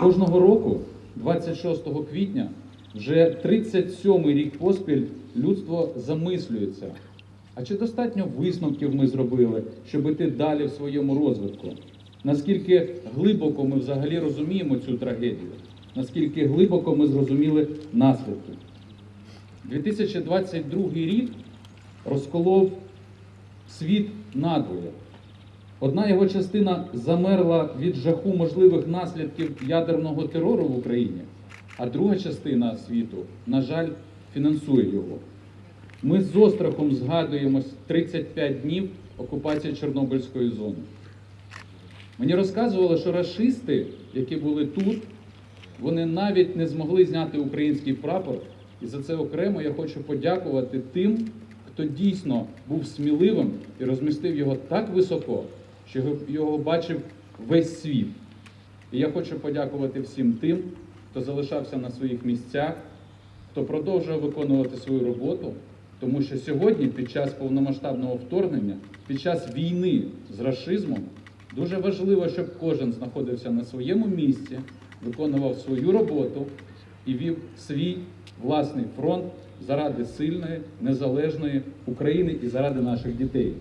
Кожного року, 26 квітня, вже 37-й рік поспіль людство замислюється. А чи достатньо висновків ми зробили, щоб іти далі в своєму розвитку? Наскільки глибоко ми взагалі розуміємо цю трагедію? Наскільки глибоко ми зрозуміли наслідки? 2022 рік розколов світ надвоє. Одна його частина замерла від жаху можливих наслідків ядерного терору в Україні, а друга частина світу, на жаль, фінансує його. Ми з острахом згадуємо 35 днів окупації Чорнобильської зони. Мені розказували, що рашисти, які були тут, вони навіть не змогли зняти український прапор. І за це окремо я хочу подякувати тим, хто дійсно був сміливим і розмістив його так високо, що його- бачив весь світ. І я хочу подякувати всім тим, хто залишався на своїх місцях, хто продовжує виконувати свою роботу, тому що сьогодні, під час повномасштабного вторгнення, під час війни з рашизмом, дуже важливо, щоб кожен знаходився на своєму місці, виконував свою роботу і вів свій власний фронт заради сильної, незалежної України і заради наших дітей.